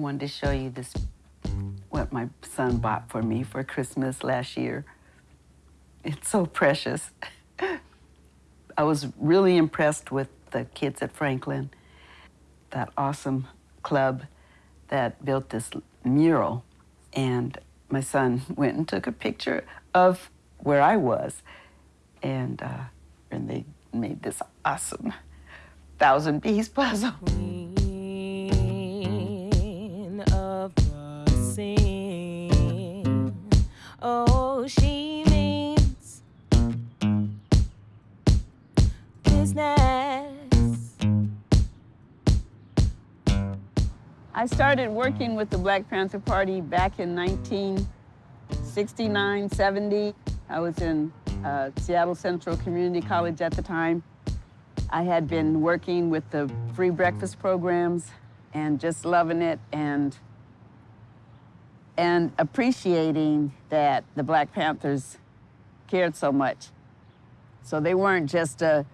wanted to show you this, what my son bought for me for Christmas last year. It's so precious. I was really impressed with the kids at Franklin, that awesome club that built this mural. And my son went and took a picture of where I was. And, uh, and they made this awesome thousand piece puzzle. Scene. Oh, she means business. I started working with the Black Panther Party back in 1969, 70. I was in uh, Seattle Central Community College at the time. I had been working with the free breakfast programs and just loving it and and appreciating that the Black Panthers cared so much. So they weren't just a,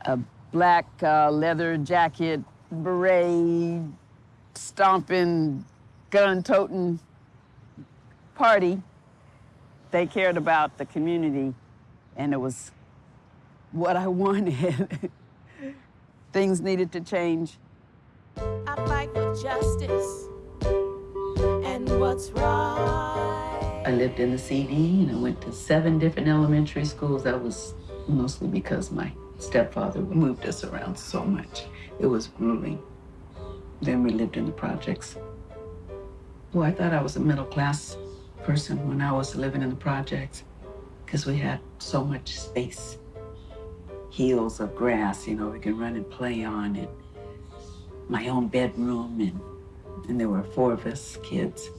a black uh, leather jacket, beret, stomping, gun-toting party. They cared about the community, and it was what I wanted. Things needed to change. I fight for justice and what's right. I lived in the CD and I went to seven different elementary schools. That was mostly because my stepfather moved us around so much. It was grueling. Then we lived in the projects. Well, I thought I was a middle class person when I was living in the projects because we had so much space. Hills of grass, you know, we could run and play on and my own bedroom and, and there were four of us kids,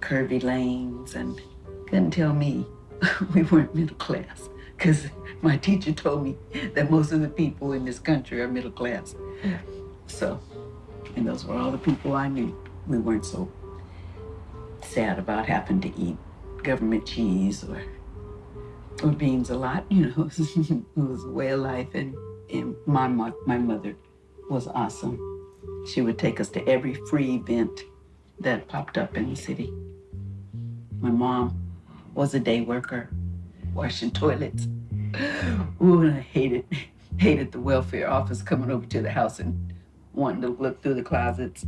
curvy lanes and couldn't tell me we weren't middle class because my teacher told me that most of the people in this country are middle class. So, and those were all the people I knew. We weren't so sad about having to eat government cheese or or beans a lot, you know. it was a way of life, and, and my my mother was awesome. She would take us to every free event that popped up in the city. My mom was a day worker, washing toilets. Ooh, I hated hated the welfare office coming over to the house and wanting to look through the closets.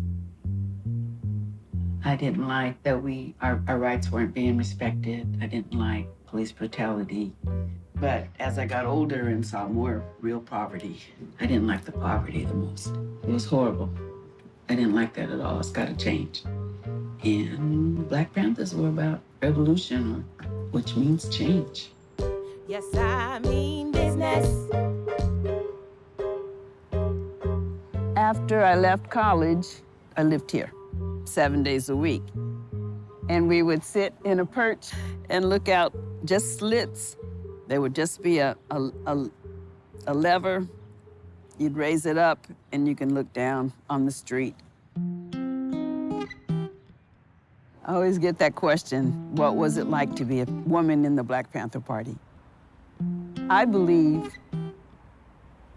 I didn't like that we our, our rights weren't being respected. I didn't like police brutality. But as I got older and saw more real poverty, I didn't like the poverty the most. It was horrible. I didn't like that at all. It's got to change. And Black Panthers were about revolution, which means change. Yes, I mean business. After I left college, I lived here seven days a week. And we would sit in a perch and look out just slits. There would just be a, a, a, a lever. You'd raise it up and you can look down on the street. I always get that question, what was it like to be a woman in the Black Panther Party? I believe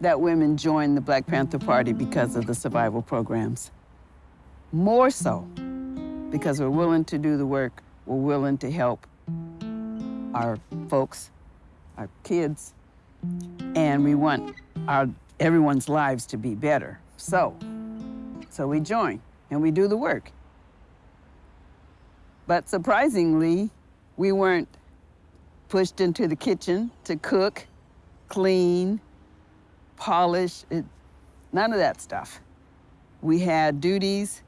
that women joined the Black Panther Party because of the survival programs. More so because we're willing to do the work, we're willing to help our folks, our kids, and we want our everyone's lives to be better. So, so we join and we do the work. But surprisingly, we weren't pushed into the kitchen to cook, clean, polish, it, none of that stuff. We had duties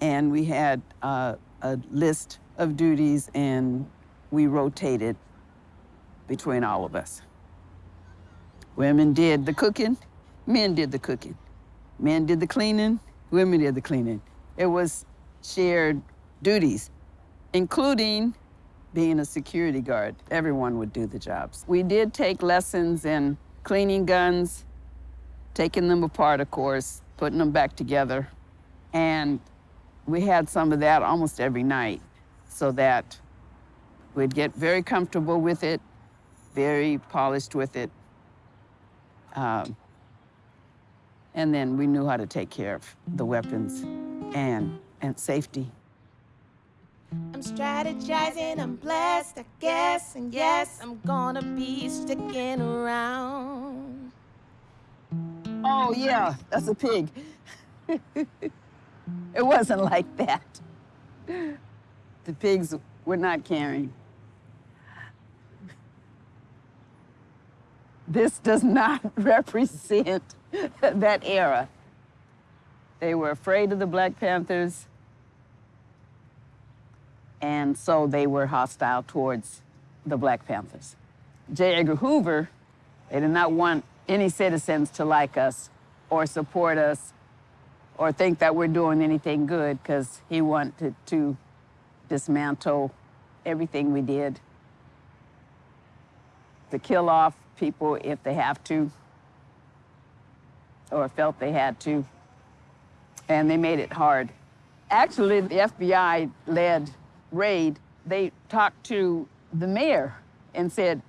and we had uh, a list of duties and we rotated between all of us. Women did the cooking, men did the cooking. Men did the cleaning, women did the cleaning. It was shared duties, including being a security guard. Everyone would do the jobs. We did take lessons in cleaning guns, taking them apart, of course, putting them back together. And we had some of that almost every night so that we'd get very comfortable with it, very polished with it. Um, and then we knew how to take care of the weapons and, and safety. I'm strategizing, I'm blessed, I guess, and yes, I'm gonna be sticking around. Oh, yeah, that's a pig. it wasn't like that. The pigs were not caring. This does not represent that era. They were afraid of the Black Panthers, and so they were hostile towards the Black Panthers. J. Edgar Hoover, they did not want any citizens to like us or support us or think that we're doing anything good because he wanted to dismantle everything we did, to kill off people if they have to or felt they had to. And they made it hard. Actually, the FBI led raid. They talked to the mayor and said,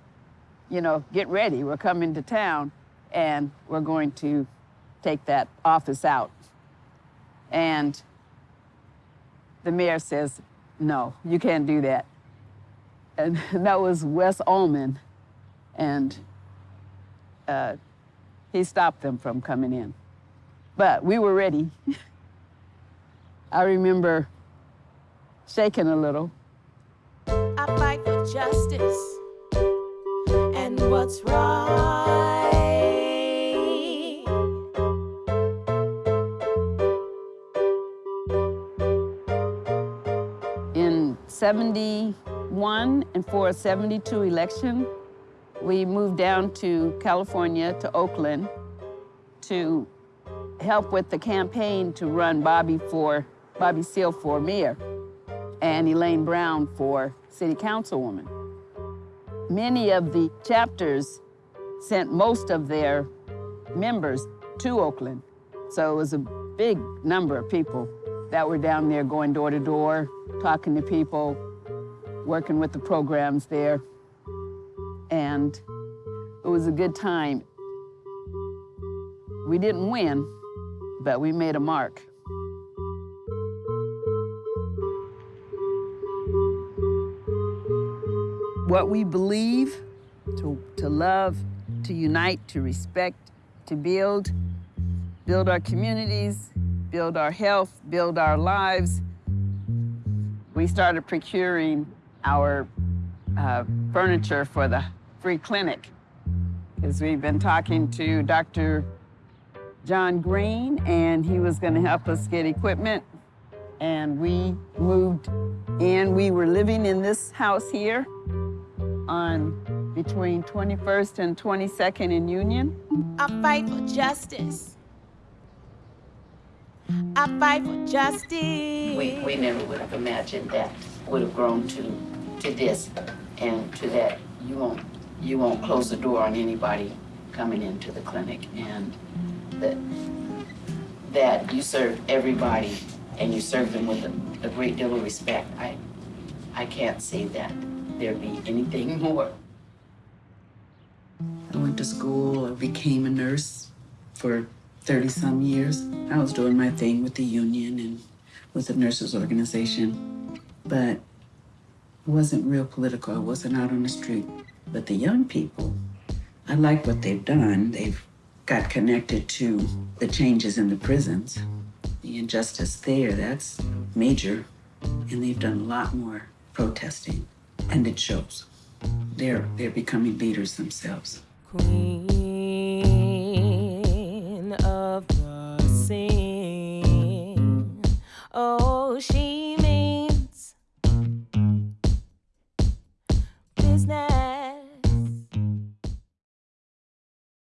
you know, get ready, we're coming to town and we're going to take that office out. And the mayor says, no, you can't do that. And that was Wes Uhlman. And uh, he stopped them from coming in. But we were ready. I remember shaking a little. I fight for justice and what's right. In 71 and for a 72 election, we moved down to California, to Oakland, to help with the campaign to run Bobby for, Bobby Seale for mayor and Elaine Brown for city councilwoman. Many of the chapters sent most of their members to Oakland. So it was a big number of people that were down there going door to door, talking to people, working with the programs there. And it was a good time. We didn't win, but we made a mark. What we believe, to, to love, to unite, to respect, to build, build our communities, build our health, build our lives. We started procuring our uh, furniture for the free clinic because we've been talking to Dr. John Green and he was going to help us get equipment. And we moved in. We were living in this house here on between 21st and 22nd in Union. I fight for justice. I fight for justice. We, we never would have imagined that would have grown to, to this and to that. You won't, you won't close the door on anybody coming into the clinic and that, that you serve everybody and you serve them with a, a great deal of respect. I, I can't say that there be anything more. I went to school, I became a nurse for 30 some years. I was doing my thing with the union and with the nurses organization, but it wasn't real political. I wasn't out on the street. But the young people, I like what they've done. They've got connected to the changes in the prisons, the injustice there, that's major. And they've done a lot more protesting, and it shows. They're, they're becoming leaders themselves. Queen of the scene.